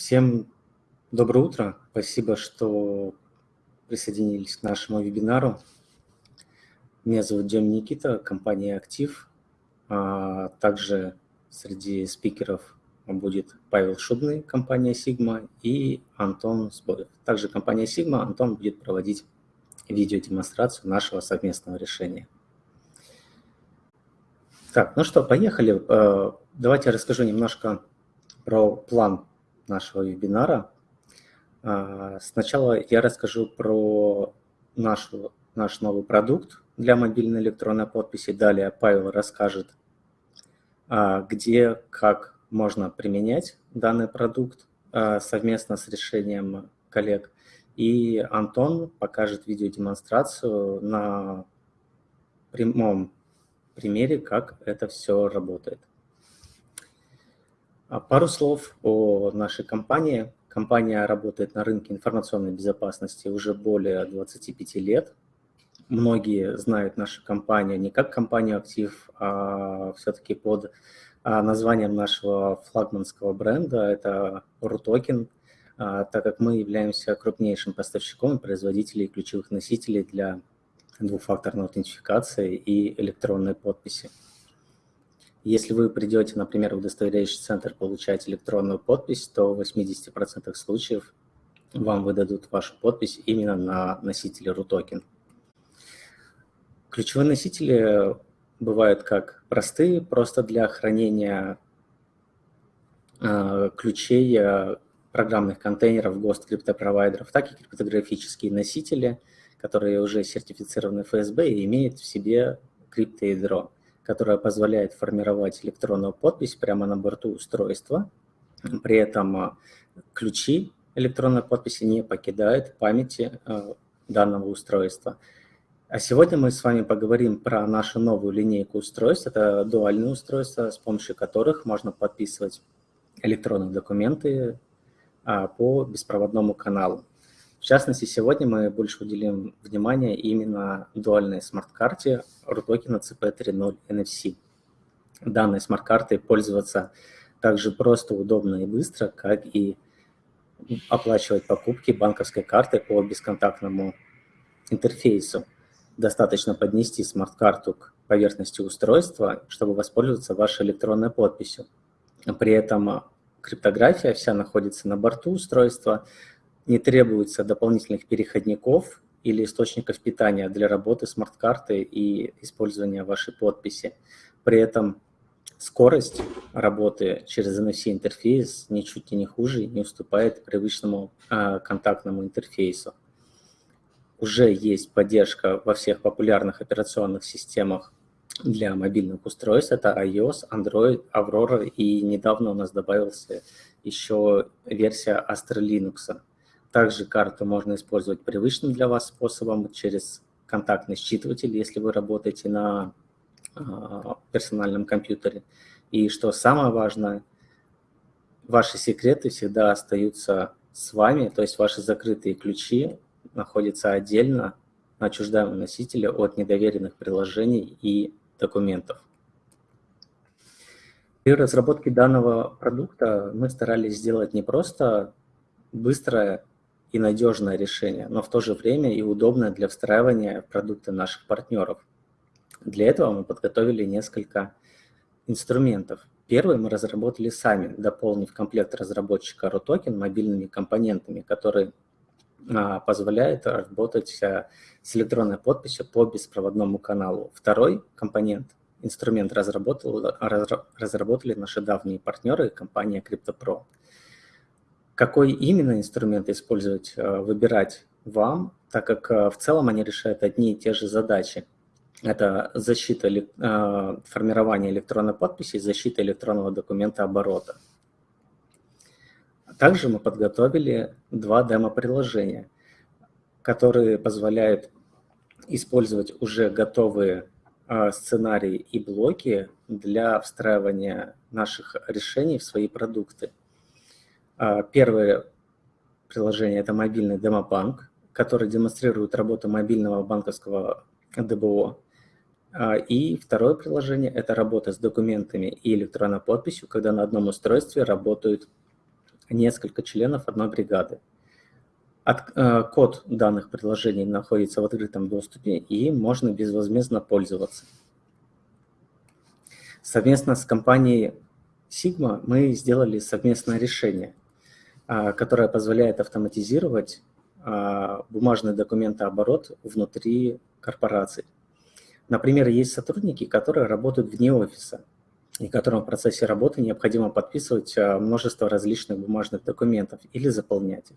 Всем доброе утро. Спасибо, что присоединились к нашему вебинару. Меня зовут Дем Никита, компания «Актив». А также среди спикеров будет Павел Шубный, компания «Сигма», и Антон Сбоев. Также компания «Сигма», Антон будет проводить видеодемонстрацию нашего совместного решения. Так, ну что, поехали. Э, давайте я расскажу немножко про план нашего вебинара. А, сначала я расскажу про нашу, наш новый продукт для мобильной электронной подписи. Далее Павел расскажет, а, где, как можно применять данный продукт а, совместно с решением коллег. И Антон покажет видеодемонстрацию на прямом примере, как это все работает. А пару слов о нашей компании. Компания работает на рынке информационной безопасности уже более 25 лет. Многие знают нашу компанию не как компанию «Актив», а все-таки под а, названием нашего флагманского бренда. Это RUTOKEN, а, так как мы являемся крупнейшим поставщиком и производителем ключевых носителей для двухфакторной аутентификации и электронной подписи. Если вы придете, например, в удостоверяющий центр получать электронную подпись, то в 80% случаев вам выдадут вашу подпись именно на носителе RUTOKEN. Ключевые носители бывают как простые, просто для хранения э, ключей э, программных контейнеров ГОСТ криптопровайдеров, так и криптографические носители – которые уже сертифицированы ФСБ и имеют в себе криптоядро, которое позволяет формировать электронную подпись прямо на борту устройства. При этом а, ключи электронной подписи не покидают памяти а, данного устройства. А сегодня мы с вами поговорим про нашу новую линейку устройств. Это дуальные устройства, с помощью которых можно подписывать электронные документы а, по беспроводному каналу. В частности, сегодня мы больше уделим внимание именно дуальной смарт-карте Рутокен ЭЦП 3.0 NFC. Данной смарт-картой пользоваться также просто, удобно и быстро, как и оплачивать покупки банковской картой по бесконтактному интерфейсу. Достаточно поднести смарт-карту к поверхности устройства, чтобы воспользоваться вашей электронной подписью. При этом криптография вся находится на борту устройства, не требуется дополнительных переходников или источников питания для работы смарт-карты и использования вашей подписи. При этом скорость работы через NFC-интерфейс ничуть не хуже, не уступает привычному э, контактному интерфейсу. Уже есть поддержка во всех популярных операционных системах для мобильных устройств. Это iOS, Android, Aurora и недавно у нас добавился еще версия Astra Linux. Также карту можно использовать привычным для вас способом через контактный считыватель, если вы работаете на а, персональном компьютере. И что самое важное, ваши секреты всегда остаются с вами, то есть ваши закрытые ключи находятся отдельно на отчуждаемом носителе от недоверенных приложений и документов. При разработке данного продукта мы старались сделать не просто быстрое и надежное решение, но в то же время и удобное для встраивания продукты наших партнеров. Для этого мы подготовили несколько инструментов. Первый мы разработали сами, дополнив комплект разработчика RUTOKEN мобильными компонентами, которые а, позволяет работать а, с электронной подписью по беспроводному каналу. Второй компонент, инструмент разработал, разработали наши давние партнеры, компания CryptoPro. Какой именно инструмент использовать, э, выбирать вам, так как э, в целом они решают одни и те же задачи. Это защита э, формирования электронной подписи защита электронного документа оборота. Также мы подготовили два демо-приложения, которые позволяют использовать уже готовые сценарии и блоки для встраивания наших решений в свои продукты. А, первое приложение – это мобильный демобанк, который демонстрирует работу мобильного банковского ДБО. А, и второе приложение – это работа с документами и электронной подписью, когда на одном устройстве работают несколько членов одной бригады. От, э, код данных приложений находится в открытом доступе, и можно безвозмездно пользоваться. Совместно с компанией Sigma мы сделали совместное решение, э, которое позволяет автоматизировать э, бумажный документооборот внутри корпораций. Например, есть сотрудники, которые работают вне офиса, и которым в процессе работы необходимо подписывать э, множество различных бумажных документов или заполнять их.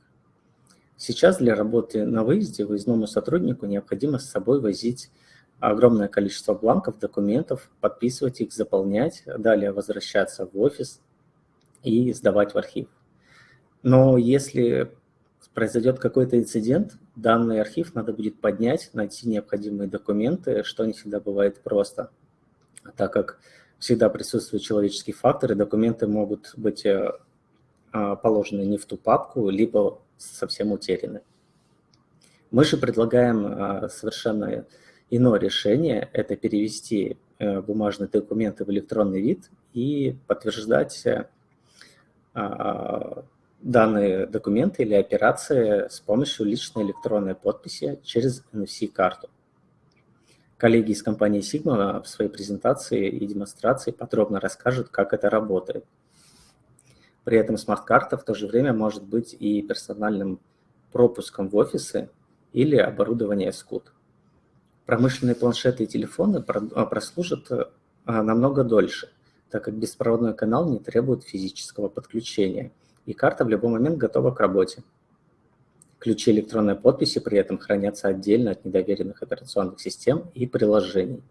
Сейчас для работы на выезде выездному сотруднику необходимо с собой возить огромное количество бланков, документов, подписывать их, заполнять, далее возвращаться в офис и сдавать в архив. Но если произойдет какой-то инцидент, данный архив надо будет поднять, найти необходимые документы, что не всегда бывает просто, так как всегда присутствует человеческий фактор, и документы могут быть э, а, положены не в ту папку, либо совсем утеряны. Мы же предлагаем а, совершенно иное решение, это перевести э, бумажные документы в электронный вид и подтверждать э, а, данные документы или операции с помощью личной электронной подписи через NFC-карту. Коллеги из компании Sigma в своей презентации и демонстрации подробно расскажут, как это работает. При этом смарт-карта в то же время может быть и персональным пропуском в офисы или оборудование СКУД. Промышленные планшеты и телефоны а, прослужат а, намного дольше, так как беспроводной канал не требует физического подключения – и карта в любой момент готова к работе. Ключи электронной подписи при этом хранятся отдельно от недоверенных операционных систем и приложений.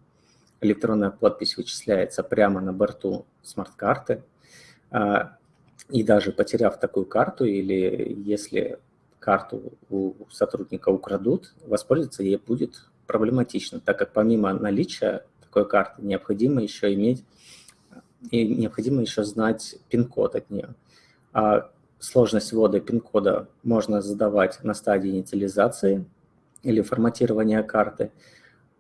Электронная подпись вычисляется прямо на борту смарт-карты, а, и даже потеряв такую карту или если карту у сотрудника украдут, воспользоваться ей будет проблематично, так как помимо наличия такой карты необходимо еще иметь и необходимо еще знать пин-код от нее. А сложность ввода пин-кода можно задавать на стадии инициализации или форматирования карты,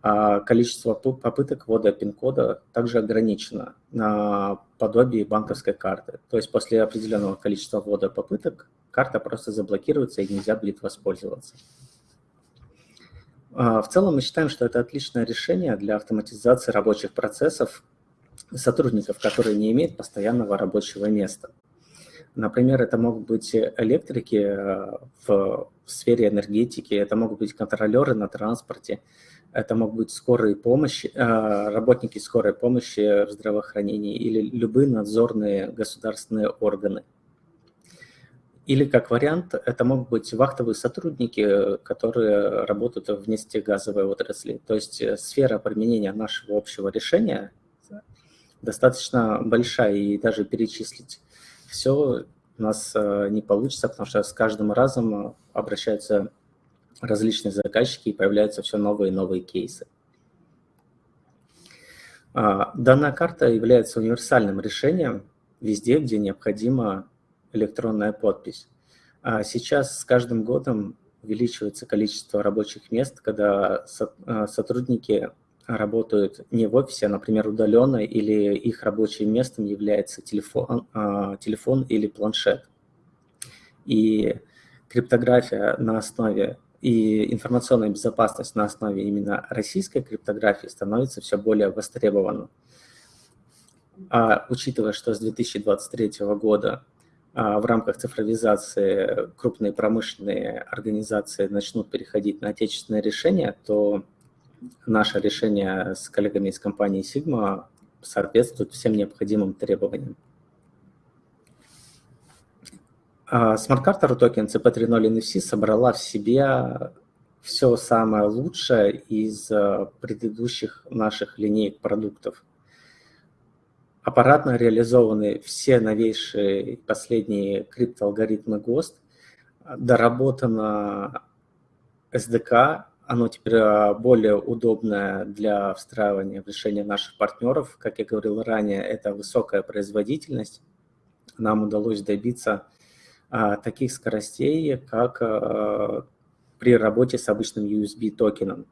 а количество попыток ввода пин-кода также ограничено на подобии банковской карты. То есть после определенного количества ввода попыток карта просто заблокируется и нельзя будет воспользоваться. А, в целом мы считаем, что это отличное решение для автоматизации рабочих процессов сотрудников, которые не имеют постоянного рабочего места. Например, это могут быть электрики э, в сфере энергетики, это могут быть контролеры на транспорте, это могут быть скорые помощи, э, работники скорой помощи в здравоохранении или любые надзорные государственные органы. Или, как вариант, это могут быть вахтовые сотрудники, которые работают в нефтегазовой отрасли. То есть э, сфера применения нашего общего решения достаточно большая, и даже перечислить все у нас э, не получится, потому что с каждым разом э, обращаются различные заказчики и появляются все новые и новые кейсы. А, данная карта является универсальным решением везде, где необходима электронная подпись. А сейчас с каждым годом увеличивается количество рабочих мест, когда э, сотрудники работают не в офисе, а, например, удаленно, или их рабочим местом является телефон, а, телефон или планшет. И криптография на основе и информационная безопасность на основе именно российской криптографии становится все более востребованным. А учитывая, что с 2023 года а, в рамках цифровизации крупные промышленные организации начнут переходить на отечественные решения, то наше решение с коллегами из компании Sigma соответствует всем необходимым требованиям. А, смарт-карта Рутокен ЭЦП 3.0 NFC собрала в себе все самое лучшее из а, предыдущих наших линеек продуктов. Аппаратно реализованы все новейшие последние криптоалгоритмы ГОСТ, доработана SDK оно теперь а, более удобное для встраивания в решение наших партнеров. Как я говорил ранее, это высокая производительность. Нам удалось добиться а, таких скоростей, как а, при работе с обычным USB-токеном.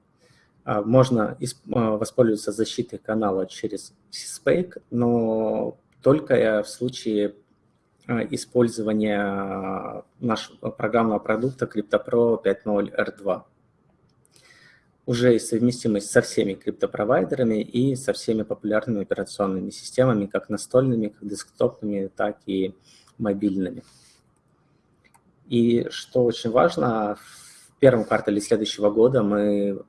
Можно воспользоваться защитой канала через CSPAKE, но только в случае использования нашего программного продукта CryptoPro 5.0 R2. Уже есть совместимость со всеми криптопровайдерами и со всеми популярными операционными системами, как настольными, как десктопными, так и мобильными. И что очень важно, в первом квартале следующего года мы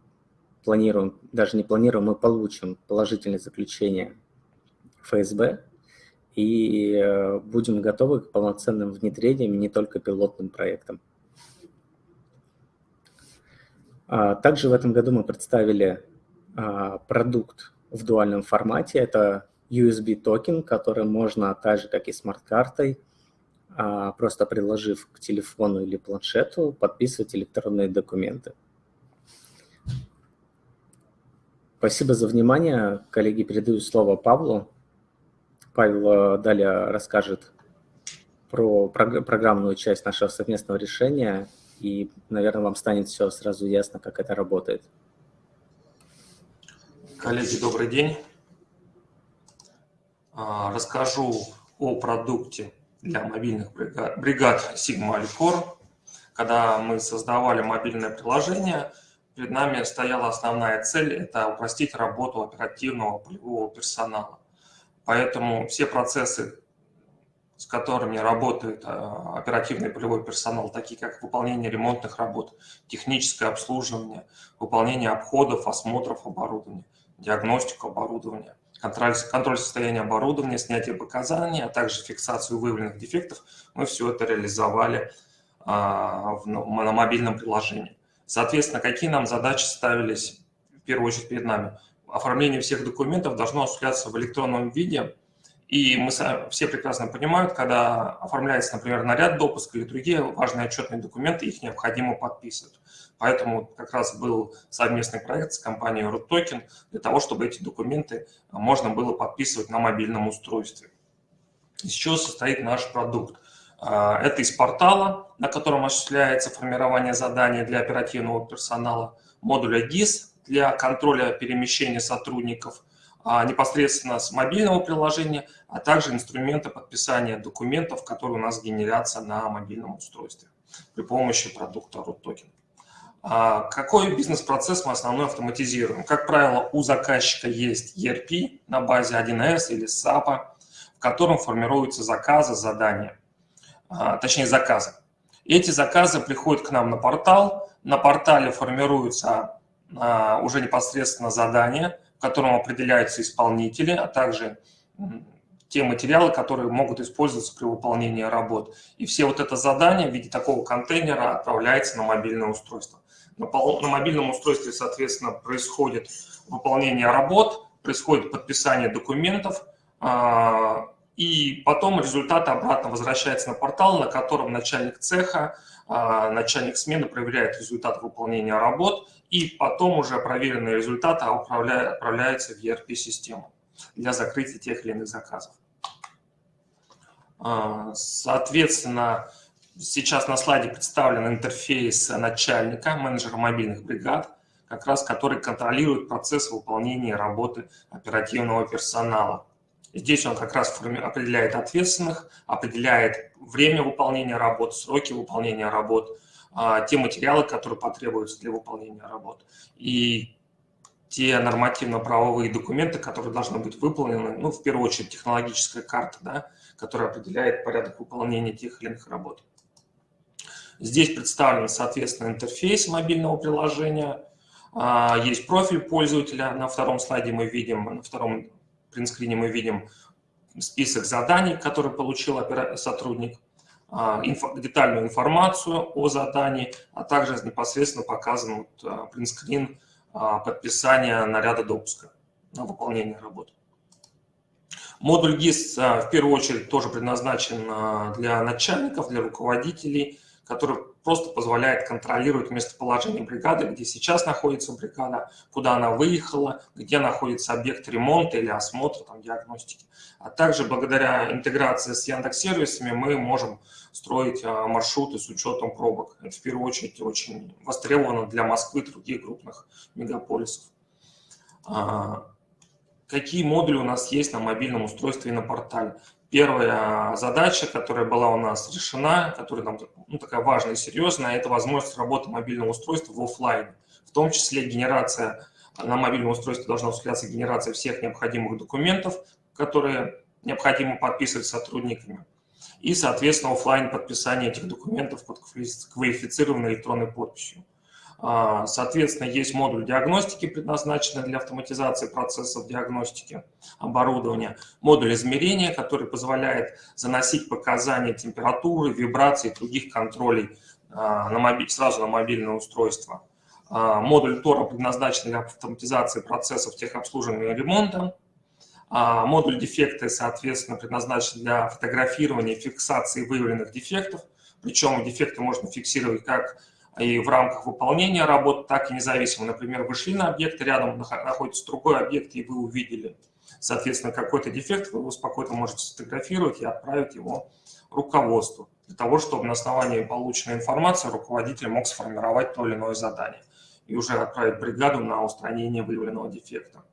планируем, даже не планируем, мы получим положительное заключение ФСБ и э, будем готовы к полноценным внедрениям, не только пилотным проектам. А, также в этом году мы представили а, продукт в дуальном формате. Это USB токен, который можно, так же как и смарт-картой, а, просто приложив к телефону или планшету, подписывать электронные документы. Спасибо за внимание. Коллеги, передаю слово Павлу. Павел далее расскажет про программную часть нашего совместного решения, и, наверное, вам станет все сразу ясно, как это работает. Коллеги, добрый день. Расскажу о продукте для мобильных бригад, бригад Sigma Alcor. Когда мы создавали мобильное приложение, перед нами стояла основная цель – это упростить работу оперативного полевого персонала. Поэтому все процессы, с которыми работает а, оперативный полевой персонал, такие как выполнение ремонтных работ, техническое обслуживание, выполнение обходов, осмотров оборудования, диагностику оборудования, контроль, контроль состояния оборудования, снятие показаний, а также фиксацию выявленных дефектов, мы все это реализовали а, в, на мобильном приложении. Соответственно, какие нам задачи ставились в первую очередь перед нами? Оформление всех документов должно осуществляться в электронном виде, и мы все прекрасно понимают, когда оформляется, например, наряд допуска или другие важные отчетные документы, их необходимо подписывать. Поэтому как раз был совместный проект с компанией RootToken для того, чтобы эти документы можно было подписывать на мобильном устройстве. Из чего состоит наш продукт? А, это из портала, на котором осуществляется формирование заданий для оперативного персонала, модуля GIS для контроля перемещения сотрудников, непосредственно с мобильного приложения, а также инструмента подписания документов, которые у нас генерятся на мобильном устройстве при помощи продукта RootToken. А какой бизнес-процесс мы основной автоматизируем? Как правило, у заказчика есть ERP на базе 1С или SAP, в котором формируются заказы, задания, а, точнее заказы. Эти заказы приходят к нам на портал, на портале формируются а, уже непосредственно задания, котором определяются исполнители, а также те материалы, которые могут использоваться при выполнении работ. И все вот это задание в виде такого контейнера отправляется на мобильное устройство. На, на мобильном устройстве, соответственно, происходит выполнение работ, происходит подписание документов, а, и потом результат обратно возвращается на портал, на котором начальник цеха, начальник смены проверяет результат выполнения работ, и потом уже проверенные результаты отправляются в ERP-систему для закрытия тех или иных заказов. А, соответственно, Сейчас на слайде представлен интерфейс начальника, менеджера мобильных бригад, как раз который контролирует процесс выполнения работы оперативного персонала. Здесь он как раз определяет ответственных, определяет время выполнения работ, сроки выполнения работ, а, те материалы, которые потребуются для выполнения работ. И те нормативно-правовые документы, которые должны быть выполнены, ну, в первую очередь, технологическая карта, да, которая определяет порядок выполнения тех или иных работ. Здесь представлен, соответственно, интерфейс мобильного приложения. А, есть профиль пользователя. На втором слайде мы видим, на втором принтскрине мы видим список заданий, которые получил сотрудник, а, детальную информацию о задании, а также непосредственно показан вот принтскрин а, подписания наряда допуска на выполнение работы. Модуль GIS в первую очередь тоже предназначен для начальников, для руководителей, который просто позволяет контролировать местоположение бригады, где сейчас находится бригада, куда она выехала, где находится объект ремонта или осмотра, там, диагностики. А также благодаря интеграции с Яндекс-сервисами мы можем строить а, маршруты с учетом пробок. Это в первую очередь очень востребовано для Москвы и других крупных мегаполисов. А, какие модули у нас есть на мобильном устройстве и на портале? Первая задача, которая была у нас решена, которая нам ну, такая важная и серьезная, это возможность работы мобильного устройства в офлайн. В том числе генерация на мобильном устройстве должна осуществляться генерация всех необходимых документов, которые необходимо подписывать сотрудниками. И, соответственно, офлайн подписание этих документов под квалифицированной электронной подписью. А, соответственно, есть модуль диагностики, предназначенный для автоматизации процессов диагностики оборудования, модуль измерения, который позволяет заносить показания температуры, вибрации и других контролей а, на мобиль, сразу на мобильное устройство. А, модуль Тора предназначен для автоматизации процессов техобслуживания и ремонта. Модуль дефекты, соответственно, предназначен для фотографирования и фиксации выявленных дефектов. Причем дефекты можно фиксировать как и в рамках выполнения работ, так и независимо. Например, вы шли на объект, рядом находится другой объект, и вы увидели, соответственно, какой-то дефект, вы его спокойно можете сфотографировать и отправить его руководству, для того, чтобы на основании полученной информации руководитель мог сформировать то или иное задание и уже отправить бригаду на устранение выявленного дефекта.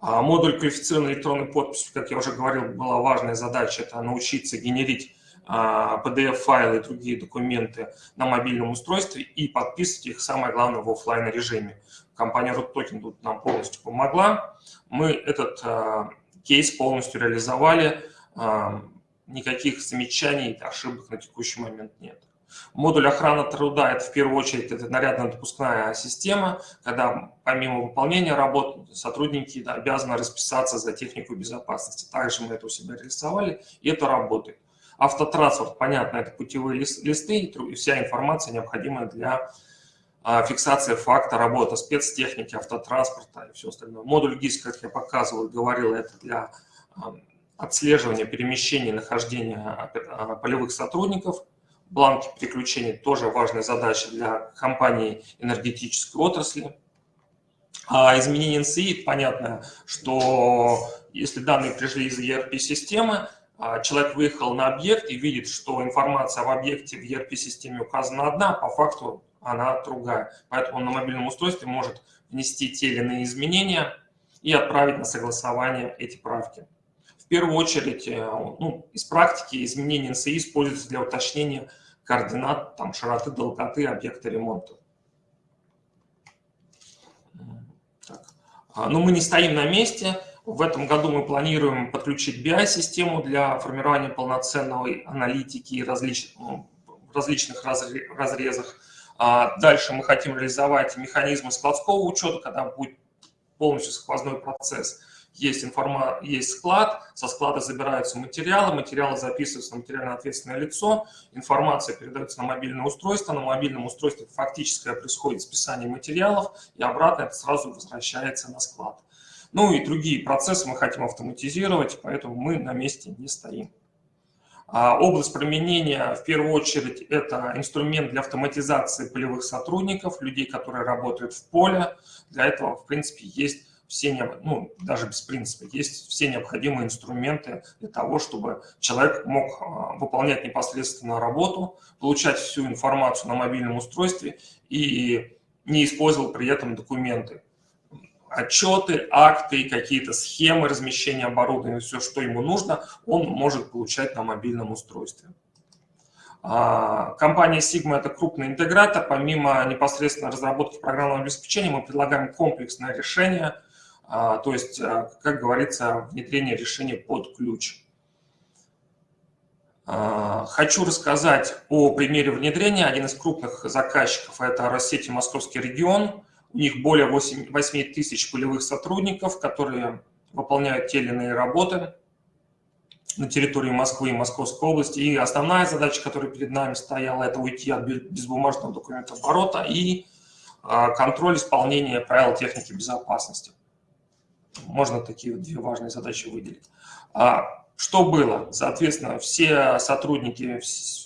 А модуль квалифицированной электронной подписи, как я уже говорил, была важная задача, это научиться генерить PDF-файлы а, и другие документы на мобильном устройстве и подписывать их, самое главное, в офлайн режиме. Компания RootToken тут нам полностью помогла. Мы этот а, кейс полностью реализовали. А, никаких замечаний, ошибок на текущий момент нет. Модуль охраны труда – это в первую очередь это нарядно-допускная система, когда помимо выполнения работ сотрудники обязаны расписаться за технику безопасности. Также мы это у себя реализовали, и это работает. Автотранспорт, понятно, это путевые листы и вся информация, необходимая для а, фиксации факта работы спецтехники, автотранспорта и все остальное. Модуль ГИС, как я показывал говорил, это для а, отслеживания перемещения нахождения а, полевых сотрудников. Бланки переключений тоже важная задача для компании энергетической отрасли. А изменение НСИ, понятно, что если данные пришли из ERP-системы, человек выехал на объект и видит, что информация об объекте в ERP-системе указана одна, а по факту она другая. Поэтому он на мобильном устройстве может внести те или иные изменения и отправить на согласование эти правки. В первую очередь, э, ну, из практики изменения НСИ используются для уточнения координат там, широты, долготы объекта ремонта. Так. А, но мы не стоим на месте. В этом году мы планируем подключить BI-систему для формирования полноценной аналитики различ... Ну, в различных разрезах. А дальше мы хотим реализовать механизмы складского учета, когда будет полностью сквозной процесс. Есть, информа... есть склад, со склада забираются материалы, материалы записываются на материально ответственное лицо, информация передается на мобильное устройство, на мобильном устройстве фактически происходит списание материалов, и обратно это сразу возвращается на склад. Ну и другие процессы мы хотим автоматизировать, поэтому мы на месте не стоим. А область применения, в первую очередь, это инструмент для автоматизации полевых сотрудников, людей, которые работают в поле. Для этого, в принципе, есть все, ну, даже без принципа, есть все необходимые инструменты для того, чтобы человек мог а, выполнять непосредственно работу, получать всю информацию на мобильном устройстве и не использовал при этом документы отчеты, акты, какие-то схемы размещения оборудования, все, что ему нужно, он может получать на мобильном устройстве. А, компания Sigma – это крупный интегратор. Помимо непосредственно разработки программного обеспечения, мы предлагаем комплексное решение, а, то есть, а, как говорится, внедрение решения под ключ. Хочу рассказать о примере внедрения. Один из крупных заказчиков – это Россети Московский регион. У них более 8, 8 тысяч полевых сотрудников, которые выполняют те или иные работы на территории Москвы и Московской области. И основная задача, которая перед нами стояла, это уйти от безбумажного документооборота и а, контроль исполнения правил техники безопасности. Можно такие две важные задачи выделить. А, что было? Соответственно, все сотрудники,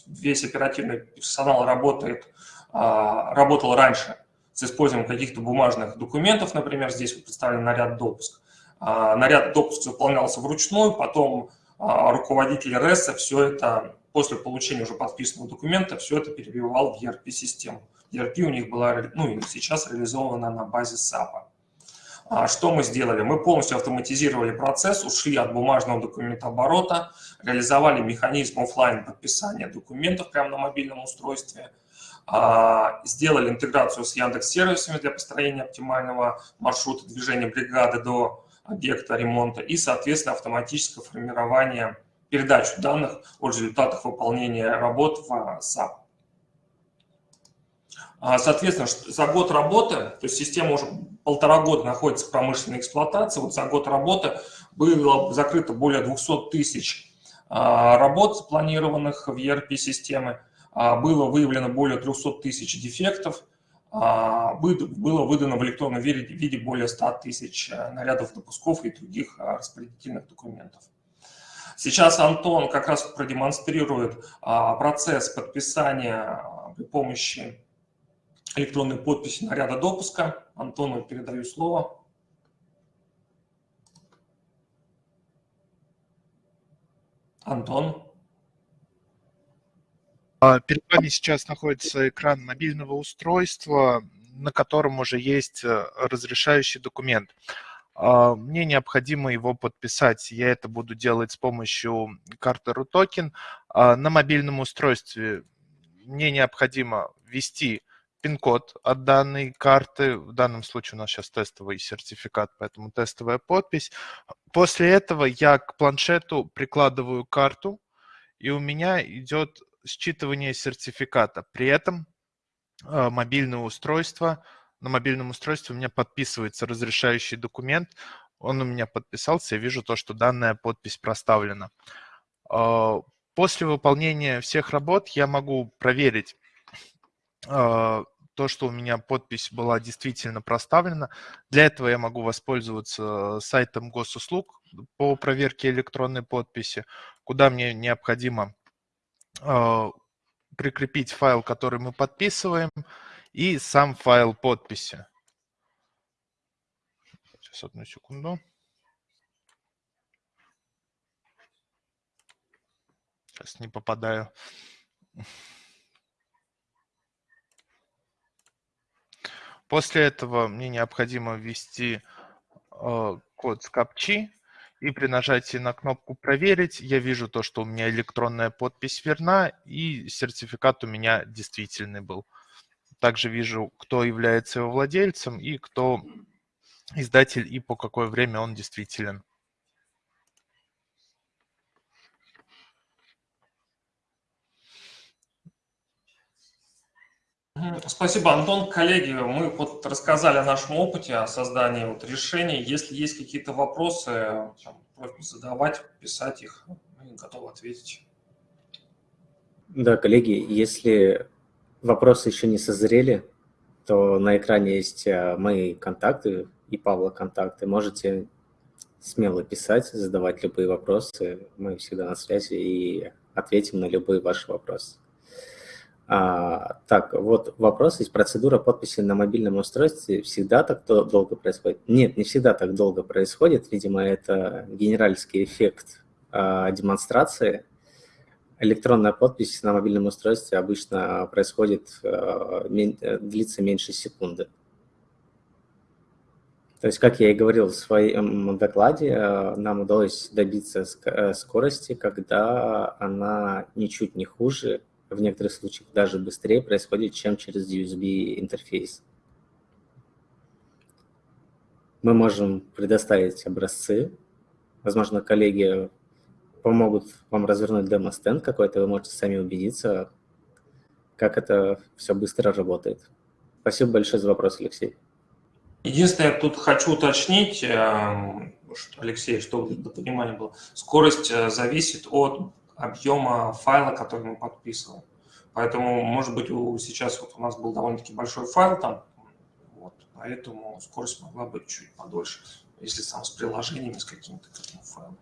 весь оперативный персонал работает, а, работал раньше с использованием каких-то бумажных документов, например, здесь вот представлен наряд допуск. А, наряд допуск заполнялся вручную, потом а, руководитель РЭСа все это, после получения уже подписанного документа, все это перебивал в ERP-систему. ERP у них была, ну и сейчас реализована на базе SAP. А что мы сделали? Мы полностью автоматизировали процесс, ушли от бумажного документооборота, реализовали механизм офлайн подписания документов прямо на мобильном устройстве, сделали интеграцию с Яндекс-сервисами для построения оптимального маршрута движения бригады до объекта ремонта и, соответственно, автоматическое формирование, передачу данных о результатах выполнения работ в SAP. А, соответственно, за год работы, то есть система уже полтора года находится в промышленной эксплуатации, вот за год работы было закрыто более 200 тысяч а, работ, запланированных в ERP-системы, а, было выявлено более 300 тысяч дефектов, было выдано в электронном виде более 100 тысяч э, нарядов допусков и других распределительных документов. Сейчас Антон как раз продемонстрирует процесс подписания при помощи электронной подписи наряда допуска. Антону передаю слово. Антон. А, перед вами сейчас находится экран мобильного устройства, на котором уже есть э, разрешающий документ. А, мне необходимо его подписать. Я это буду делать с помощью карты RUTOKEN. А, на мобильном устройстве мне необходимо ввести пин-код от данной карты. В данном случае у нас сейчас тестовый сертификат, поэтому тестовая подпись. После этого я к планшету прикладываю карту, и у меня идет считывание сертификата. При этом э, мобильное устройство, на мобильном устройстве у меня подписывается разрешающий документ, он у меня подписался, я вижу то, что данная подпись проставлена. Э, после выполнения всех работ я могу проверить, э, то, что у меня подпись была действительно проставлена. Для этого я могу воспользоваться сайтом госуслуг по проверке электронной подписи, куда мне необходимо прикрепить файл, который мы подписываем, и сам файл подписи. Сейчас одну секунду. Сейчас не попадаю. После этого мне необходимо ввести э, код с капчи, и при нажатии на кнопку «Проверить» я вижу то, что у меня электронная подпись верна, и сертификат у меня действительный был. Также вижу, кто является его владельцем и кто издатель, и по какое время он действителен. Спасибо, Антон. Коллеги, мы вот рассказали о нашем опыте, о создании вот решений. Если есть какие-то вопросы, просьба задавать, писать их, мы готовы ответить. Да, коллеги, если вопросы еще не созрели, то на экране есть а, мои контакты и Павла контакты. Можете смело писать, задавать любые вопросы. Мы всегда на связи и ответим на любые ваши вопросы. А, так, вот вопрос есть. Процедура подписи на мобильном устройстве всегда так долго происходит? Нет, не всегда так долго происходит. Видимо, это генеральский эффект а, демонстрации. Электронная подпись на мобильном устройстве обычно происходит, а, длится меньше секунды. То есть, как я и говорил в своем докладе, нам удалось добиться скорости, когда она ничуть не хуже в некоторых случаях даже быстрее происходит, чем через USB интерфейс. Мы можем предоставить образцы. Возможно, коллеги помогут вам развернуть демо-стенд какой-то, вы можете сами убедиться, как это все быстро работает. Спасибо большое за вопрос, Алексей. Единственное, я тут хочу уточнить, эм, Алексей, чтобы для понимания было, скорость э, зависит от объема файла, который мы подписываем. Поэтому, может быть, у, сейчас вот у нас был довольно-таки большой файл там, вот, поэтому скорость могла быть чуть подольше, если там с приложениями, с каким-то к этому файлу.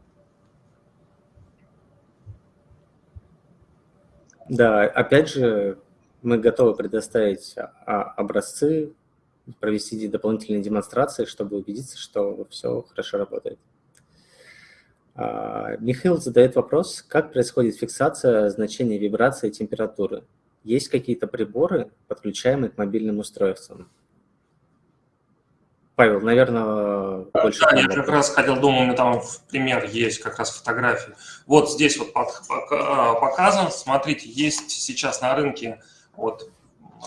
Да, опять же, мы готовы предоставить а, образцы, провести дополнительные демонстрации, чтобы убедиться, что все хорошо работает. А, Михаил задает вопрос, как происходит фиксация значения вибрации и температуры? Есть какие-то приборы, подключаемые к мобильным устройствам? Павел, наверное, больше... Да, я как раз хотел, меня там пример есть, как раз фотографии. Вот здесь вот показан, смотрите, есть сейчас на рынке вот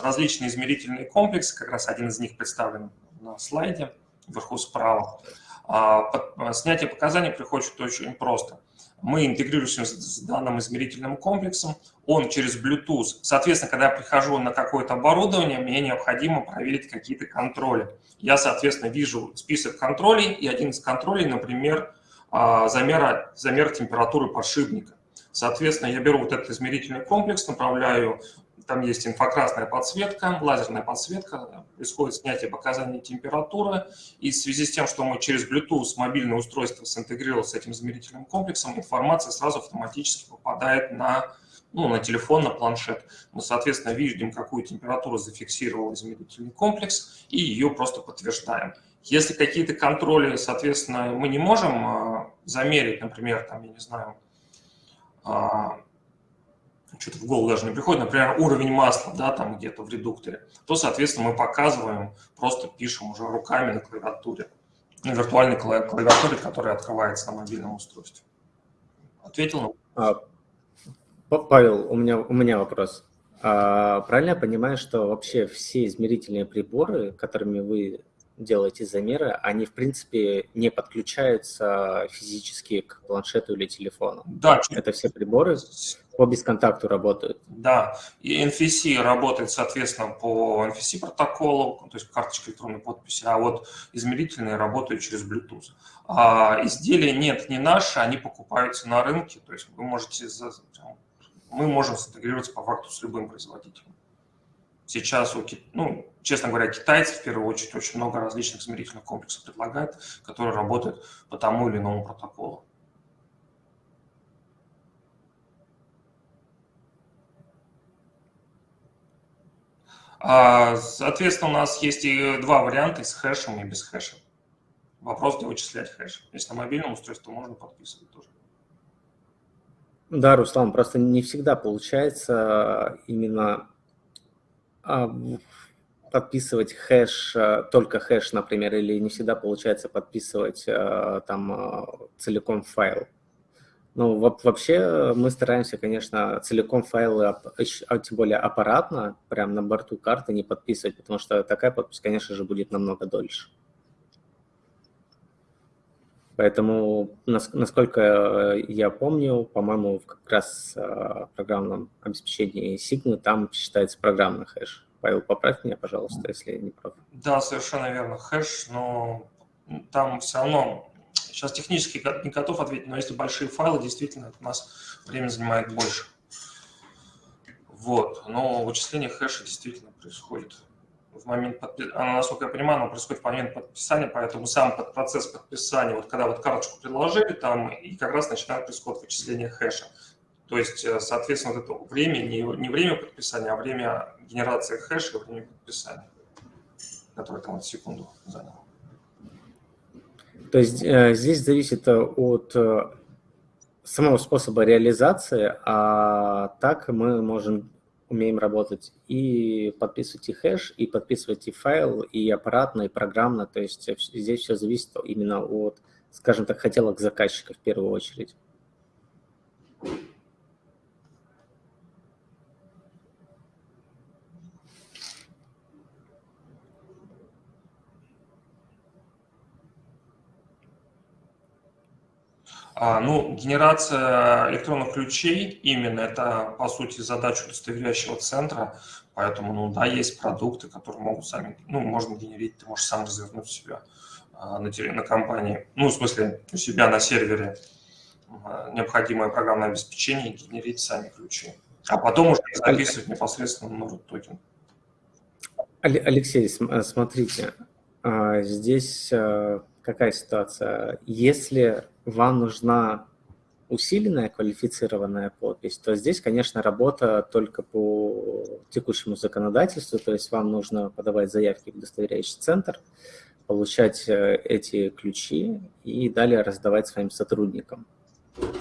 различные измерительные комплексы, как раз один из них представлен на слайде, вверху справа. А, снятие показаний приходит очень просто. Мы интегрируемся с данным измерительным комплексом, он через Bluetooth. Соответственно, когда я прихожу на какое-то оборудование, мне необходимо проверить какие-то контроли. Я, соответственно, вижу список контролей, и один из контролей, например, а, замер, замер температуры подшипника. Соответственно, я беру вот этот измерительный комплекс, направляю там есть инфракрасная подсветка, лазерная подсветка, происходит снятие показаний температуры, и в связи с тем, что мы через Bluetooth мобильное устройство синтегрировалось с этим измерительным комплексом, информация сразу автоматически попадает на, ну, на телефон, на планшет. Мы, соответственно, видим, какую температуру зафиксировал измерительный комплекс, и ее просто подтверждаем. Если какие-то контроли, соответственно, мы не можем а, замерить, например, там, я не знаю, а, что-то в голову даже не приходит, например, уровень масла, да, там где-то в редукторе, то, соответственно, мы показываем, просто пишем уже руками на клавиатуре, на виртуальной клавиатуре, которая открывается на мобильном устройстве. Ответил а, Павел, у меня, у меня вопрос. А, правильно я понимаю, что вообще все измерительные приборы, которыми вы делаете замеры, они, в принципе, не подключаются физически к планшету или телефону. Да. Это все приборы по бесконтакту работают. Да, и NFC работает, соответственно, по NFC протоколу, то есть карточка электронной подписи, а вот измерительные работают через Bluetooth. А изделия нет, не наши, они покупаются на рынке, то есть вы можете, мы можем синтегрироваться по факту с любым производителем. Сейчас, у, ну, честно говоря, китайцы в первую очередь очень много различных измерительных комплексов предлагают, которые работают по тому или иному протоколу. А, соответственно, у нас есть и два варианта, с хэшем и без хэша. Вопрос, где вычислять хэш. Если на мобильном устройстве, можно подписывать тоже. Да, Руслан, просто не всегда получается именно подписывать хэш, а, только хэш, например, или не всегда получается подписывать а, там целиком файл. Ну, вообще мы стараемся, конечно, целиком файлы, а тем более аппаратно, прямо на борту карты не подписывать, потому что такая подпись, конечно же, будет намного дольше. Поэтому, насколько я помню, по-моему, как раз в программном обеспечении Sigma там считается программный хэш. Павел, поправь меня, пожалуйста, если я не прав. Да, совершенно верно, хэш, но там все равно, сейчас технически не готов ответить, но если большие файлы, действительно, у нас время занимает больше. Вот, но вычисление хэша действительно происходит в момент подписания, насколько я понимаю, оно происходит в момент подписания, поэтому сам под процесс подписания, вот когда вот карточку предложили, там и как раз начинает происходить вычисление хэша. То есть, э, соответственно, вот это время, не, не время подписания, а время генерации хэша, время подписания, которое там вот секунду заняло. То есть э, здесь зависит э, от самого способа реализации, а так мы можем умеем работать и подписывать и хэш, и подписывать и файл, и аппаратно, и программно. То есть здесь все зависит именно от, скажем так, хотелок заказчика в первую очередь. А, ну, генерация электронных ключей именно это, по сути, задача удостоверяющего центра, поэтому, ну, да, есть продукты, которые могут сами, ну, можно генерить, ты можешь сам развернуть себя а, на, на компании, ну, в смысле, у себя на сервере а, необходимое программное обеспечение и генерить сами ключи, а потом уже записывать непосредственно на root токен. Алексей, смотрите, здесь какая ситуация? Если вам нужна усиленная квалифицированная подпись, то здесь, конечно, работа только по текущему законодательству, то есть вам нужно подавать заявки в удостоверяющий центр, получать э, эти ключи и далее раздавать своим сотрудникам.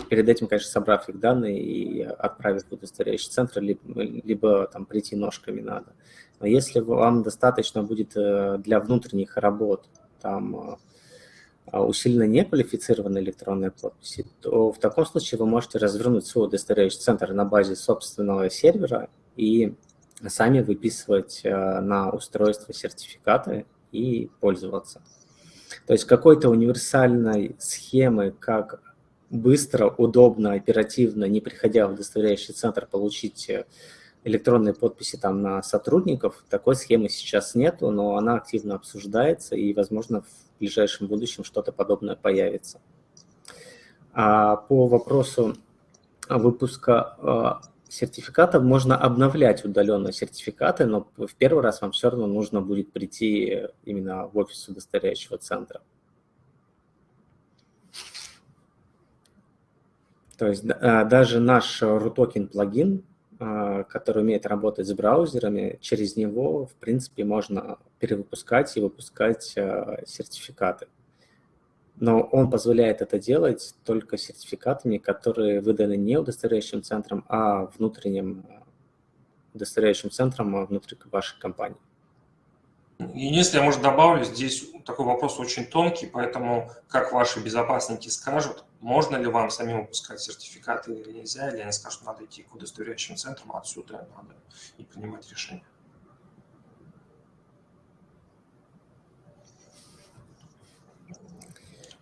Перед этим, конечно, собрав их данные и отправив в удостоверяющий центр, либо, либо там прийти ножками надо. Но если вам достаточно будет э, для внутренних работ там усиленно не квалифицированной электронной подписи, то в таком случае вы можете развернуть свой удостоверяющий центр на базе собственного сервера и сами выписывать на устройство сертификаты и пользоваться. То есть какой-то универсальной схемы, как быстро, удобно, оперативно, не приходя в удостоверяющий центр, получить электронные подписи там на сотрудников, такой схемы сейчас нету, но она активно обсуждается, и, возможно, в ближайшем будущем что-то подобное появится. А по вопросу выпуска а, сертификатов можно обновлять удаленно сертификаты, но в первый раз вам все равно нужно будет прийти именно в офис удостоверяющего центра. То есть а, даже наш RUTOKEN плагин который умеет работать с браузерами, через него, в принципе, можно перевыпускать и выпускать а, сертификаты. Но он позволяет это делать только сертификатами, которые выданы не удостоверяющим центром, а внутренним а, удостоверяющим центром внутри вашей компании. Если я, может, добавлю, здесь такой вопрос очень тонкий, поэтому, как ваши безопасники скажут, можно ли вам самим выпускать сертификаты или нельзя, или они скажут, надо идти к удостоверяющим центрам, а отсюда надо и принимать решение.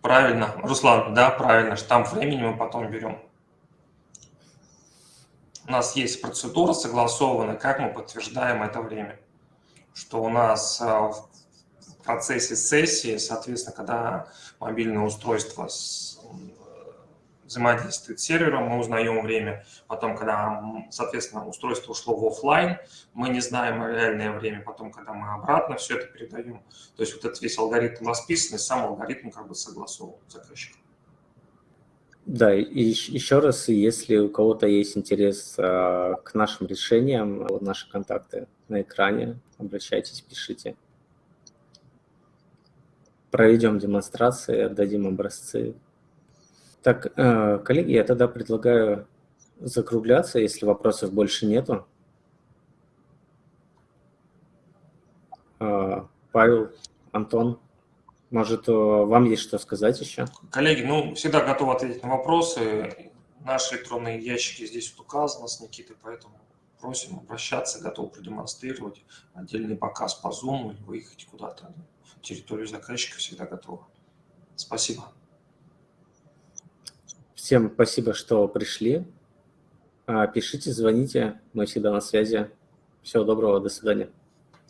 Правильно, Руслан, да, правильно, штамп времени мы потом берем. У нас есть процедура согласованная, как мы подтверждаем это время что у нас а, в процессе сессии, соответственно, когда мобильное устройство с, взаимодействует с сервером, мы узнаем время. Потом, когда, соответственно, устройство ушло в офлайн, мы не знаем реальное время. Потом, когда мы обратно все это передаем. То есть вот этот весь алгоритм расписан, и сам алгоритм как бы согласован с заказчиком. Да, и еще раз, если у кого-то есть интерес а, к нашим решениям, вот наши контакты на экране, обращайтесь, пишите. Проведем демонстрации, отдадим образцы. Так, э, коллеги, я тогда предлагаю закругляться, если вопросов больше нету. А, Павел, Антон, может, э, вам есть что сказать еще? Коллеги, ну, всегда готов ответить на вопросы. Наши электронные ящики здесь вот указаны с Никитой, поэтому просим обращаться, готов продемонстрировать отдельный показ по Zoom или выехать куда-то территорию заказчика, всегда готово. Спасибо. Всем спасибо, что пришли. А, пишите, звоните, мы всегда на связи. Всего доброго, до свидания.